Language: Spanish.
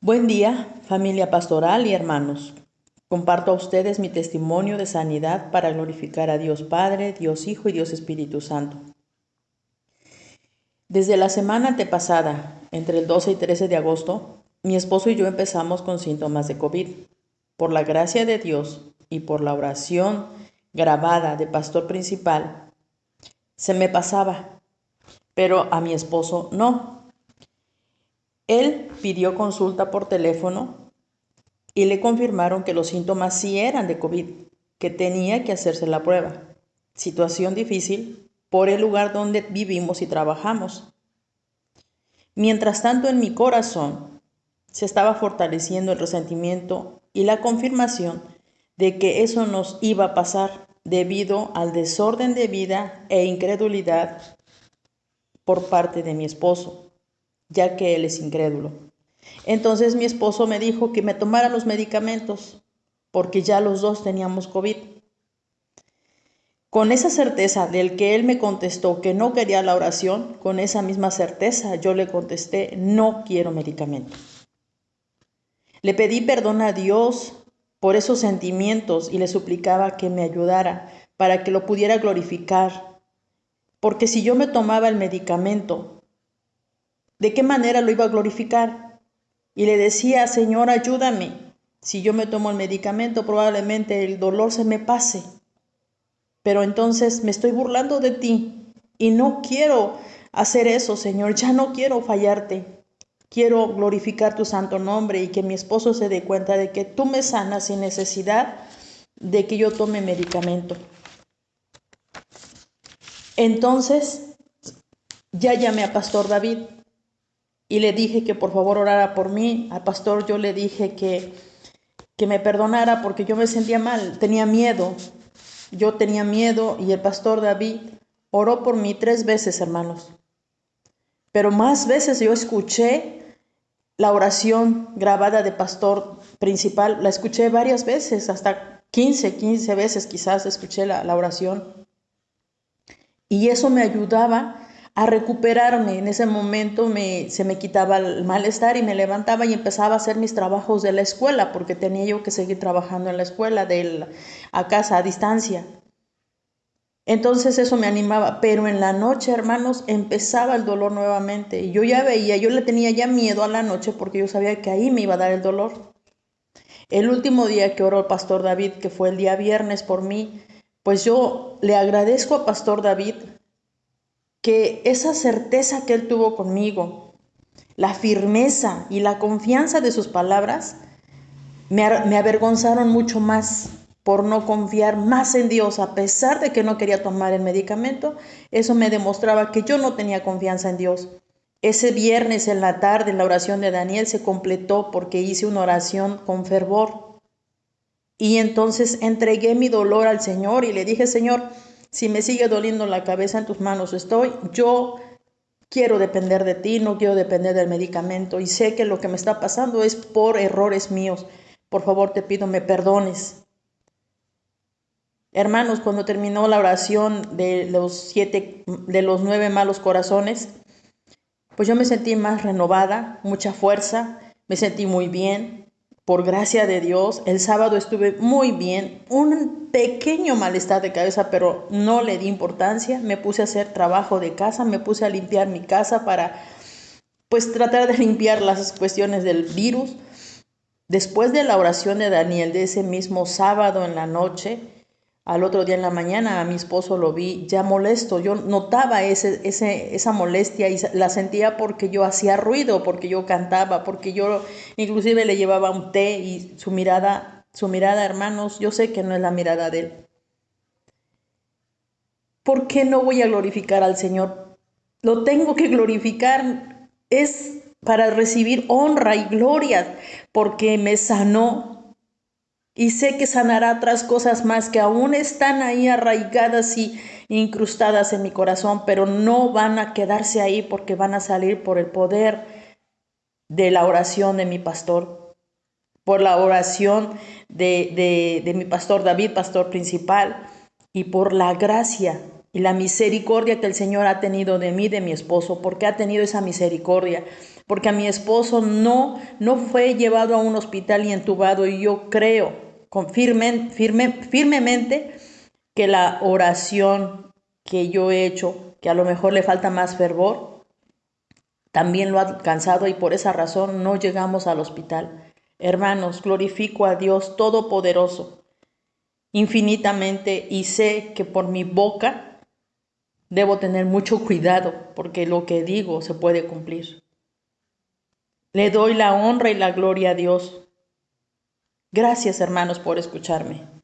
Buen día, familia pastoral y hermanos. Comparto a ustedes mi testimonio de sanidad para glorificar a Dios Padre, Dios Hijo y Dios Espíritu Santo. Desde la semana antepasada, entre el 12 y 13 de agosto, mi esposo y yo empezamos con síntomas de COVID. Por la gracia de Dios y por la oración grabada de pastor principal, se me pasaba, pero a mi esposo no. Él pidió consulta por teléfono y le confirmaron que los síntomas sí eran de COVID, que tenía que hacerse la prueba. Situación difícil por el lugar donde vivimos y trabajamos. Mientras tanto, en mi corazón se estaba fortaleciendo el resentimiento y la confirmación de que eso nos iba a pasar debido al desorden de vida e incredulidad por parte de mi esposo ya que él es incrédulo. Entonces mi esposo me dijo que me tomara los medicamentos, porque ya los dos teníamos COVID. Con esa certeza del que él me contestó que no quería la oración, con esa misma certeza yo le contesté, no quiero medicamento. Le pedí perdón a Dios por esos sentimientos y le suplicaba que me ayudara para que lo pudiera glorificar. Porque si yo me tomaba el medicamento ¿De qué manera lo iba a glorificar? Y le decía, Señor, ayúdame. Si yo me tomo el medicamento, probablemente el dolor se me pase. Pero entonces me estoy burlando de ti y no quiero hacer eso, Señor. Ya no quiero fallarte. Quiero glorificar tu santo nombre y que mi esposo se dé cuenta de que tú me sanas sin necesidad de que yo tome medicamento. Entonces, ya llamé a Pastor David y le dije que por favor orara por mí. Al pastor yo le dije que, que me perdonara porque yo me sentía mal, tenía miedo. Yo tenía miedo y el pastor David oró por mí tres veces, hermanos. Pero más veces yo escuché la oración grabada de pastor principal, la escuché varias veces, hasta 15, 15 veces quizás escuché la, la oración. Y eso me ayudaba a recuperarme. En ese momento me, se me quitaba el malestar y me levantaba y empezaba a hacer mis trabajos de la escuela, porque tenía yo que seguir trabajando en la escuela, de a casa, a distancia. Entonces eso me animaba, pero en la noche, hermanos, empezaba el dolor nuevamente. Yo ya veía, yo le tenía ya miedo a la noche porque yo sabía que ahí me iba a dar el dolor. El último día que oró el pastor David, que fue el día viernes por mí, pues yo le agradezco a pastor David que esa certeza que él tuvo conmigo, la firmeza y la confianza de sus palabras, me, avergonzaron mucho más por no confiar más en Dios, a pesar de que no quería tomar el medicamento, eso me demostraba que yo no tenía confianza en Dios. Ese viernes en la tarde la oración de Daniel se completó porque hice una oración con fervor. Y entonces entregué mi dolor al Señor y le dije, Señor, si me sigue doliendo la cabeza en tus manos estoy, yo quiero depender de ti, no quiero depender del medicamento y sé que lo que me está pasando es por errores míos. Por favor, te pido me perdones. Hermanos, cuando terminó la oración de los siete, de los nueve malos corazones, pues yo me sentí más renovada, mucha fuerza, me sentí muy bien, por gracia de Dios, el sábado estuve muy bien, un pequeño malestar de cabeza, pero no le di importancia, me puse a hacer trabajo de casa, me puse a limpiar mi casa para pues tratar de limpiar las cuestiones del virus. Después de la oración de Daniel de ese mismo sábado en la noche, al otro día en la mañana a mi esposo lo vi ya molesto. Yo notaba ese, ese, esa molestia y la sentía porque yo hacía ruido, porque yo cantaba, porque yo inclusive le llevaba un té y su mirada, su mirada, hermanos, yo sé que no es la mirada de él. ¿Por qué no voy a glorificar al Señor? Lo tengo que glorificar. Es para recibir honra y gloria porque me sanó, y sé que sanará otras cosas más que aún están ahí arraigadas y incrustadas en mi corazón, pero no van a quedarse ahí porque van a salir por el poder de la oración de mi pastor, por la oración de, de mi pastor David, pastor principal, y por la gracia y la misericordia que el Señor ha tenido de mí, de mi esposo, porque ha tenido esa misericordia, porque a mi esposo no, no fue llevado a un hospital y entubado y yo creo con firme, firmemente que la oración que yo he hecho, que a lo mejor le falta más fervor, también lo ha alcanzado y por esa razón no llegamos al hospital. Hermanos, glorifico a Dios Todopoderoso infinitamente y sé que por mi boca debo tener mucho cuidado porque lo que digo se puede cumplir. Le doy la honra y la gloria a Dios. Gracias hermanos por escucharme.